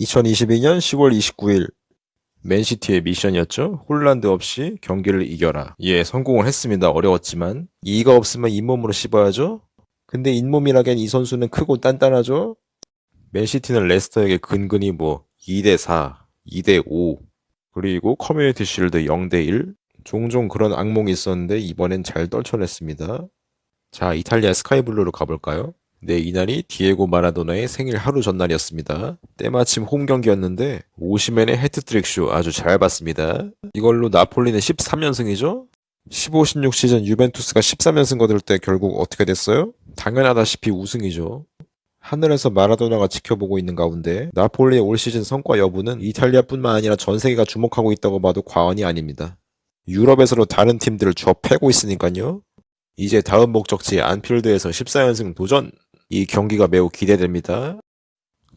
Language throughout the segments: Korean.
2022년 10월 29일 맨시티의 미션이었죠. 홀란드 없이 경기를 이겨라. 예, 성공을 했습니다. 어려웠지만 이가 없으면 잇몸으로 씹어야죠. 근데 잇몸이라기엔 이 선수는 크고 단단하죠. 맨시티는 레스터에게 근근히 뭐 2대 4, 2대 5 그리고 커뮤니티 실드 0대 1 종종 그런 악몽이 있었는데 이번엔 잘 떨쳐냈습니다. 자, 이탈리아 sky blue로 가볼까요? 네, 이날이 디에고 마라도나의 생일 하루 전날이었습니다. 때마침 홈 경기였는데 오시멘의 해트트릭 쇼 아주 잘 봤습니다. 이걸로 나폴리는 13연승이죠? 15, 16 시즌 유벤투스가 13연승 거둘 때 결국 어떻게 됐어요? 당연하다시피 우승이죠. 하늘에서 마라도나가 지켜보고 있는 가운데 나폴리의 올 시즌 성과 여부는 이탈리아뿐만 아니라 전 세계가 주목하고 있다고 봐도 과언이 아닙니다. 유럽에서도 다른 팀들을 쥐어 패고 있으니까요. 이제 다음 목적지 안필드에서 14연승 도전! 이 경기가 매우 기대됩니다.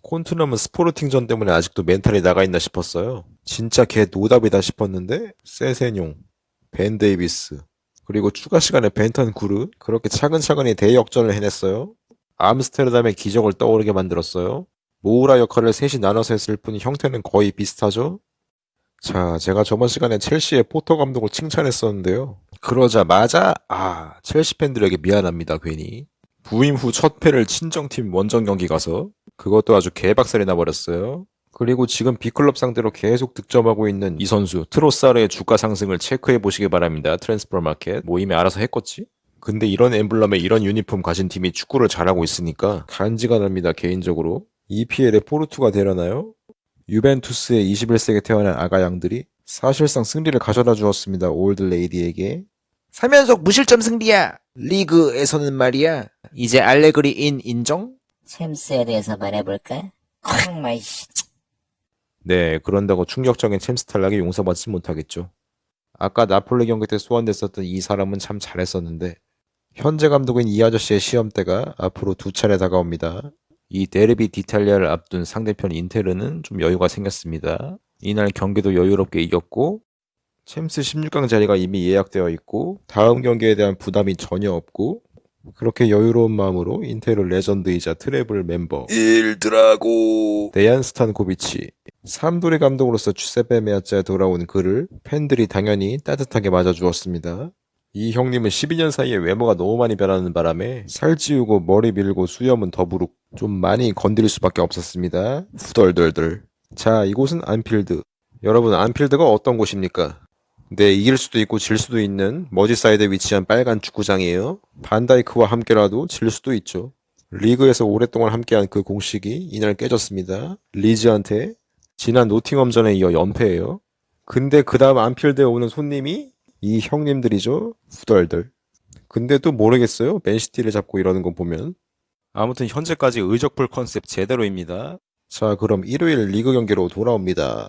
콘트넘은 스포르팅전 때문에 아직도 멘탈이 나가 있나 싶었어요. 진짜 걔 노답이다 싶었는데 세세뇽, 벤 데이비스, 그리고 추가 시간에 벤탄쿠르 그렇게 차근차근히 대역전을 해냈어요. 암스테르담의 기적을 떠오르게 만들었어요. 모우라 역할을 셋이 나눠서 했을 뿐 형태는 거의 비슷하죠? 자, 제가 저번 시간에 첼시의 포터 감독을 칭찬했었는데요. 그러자마자 아, 첼시 팬들에게 미안합니다, 괜히. 부임 후 첫 패를 친정팀 원정 경기 가서 그것도 아주 개박살이 나버렸어요. 그리고 지금 big club 상대로 계속 득점하고 있는 이 선수 트로사르의 주가 상승을 체크해 보시기 바랍니다. Transfermarkt 뭐 이미 알아서 했겠지? 근데 이런 엠블럼에 이런 유니폼 가진 팀이 축구를 잘하고 있으니까 간지가 납니다. 개인적으로. EPL에 포르투가 되려나요? 유벤투스의 21세기에 태어난 아가 양들이 사실상 승리를 가져다 주었습니다. Old Lady에게. 3연속 무실점 승리야. 리그에서는 말이야. 이제 알레그리 인 인정? 챔스에 대해서 말해볼까? 정말 씨. 네, 그런다고 충격적인 챔스 탈락에 용서받지 못하겠죠. 아까 나폴리 경기 때 소환됐었던 이 사람은 참 잘했었는데 현재 감독인 이 아저씨의 시험대가 앞으로 두 차례 다가옵니다. 이 Derby d'Italia를 앞둔 상대편 인테르는 좀 여유가 생겼습니다. 이날 경기도 여유롭게 이겼고 챔스 16강 자리가 이미 예약되어 있고 다음 경기에 대한 부담이 전혀 없고 그렇게 여유로운 마음으로 인테르 레전드이자 treble 멤버 Il Drago 데얀 스탄코비치 삼돌이 감독으로서 주세페 메아짜에 돌아온 그를 팬들이 당연히 따뜻하게 맞아주었습니다. 이 형님은 12년 사이에 외모가 너무 많이 변하는 바람에 살찌우고 머리 밀고 수염은 더부룩 좀 많이 건드릴 수밖에 없었습니다. 후덜덜덜. 자, 이곳은 안필드. 여러분, 안필드가 어떤 곳입니까? 네, 이길 수도 있고 질 수도 있는 머지사이드에 위치한 빨간 축구장이에요. 반다이크와 함께라도 질 수도 있죠. 리그에서 오랫동안 함께한 그 공식이 이날 깨졌습니다. 리즈한테 지난 노팅엄전에 이어 연패예요. 근데 그 다음 안필드에 오는 손님이 이 형님들이죠. 후덜덜. 근데 또 모르겠어요. 맨시티를 잡고 이러는 거 보면. 아무튼 현재까지 의적불 컨셉 제대로입니다. 자, 그럼 일요일 리그 경기로 돌아옵니다.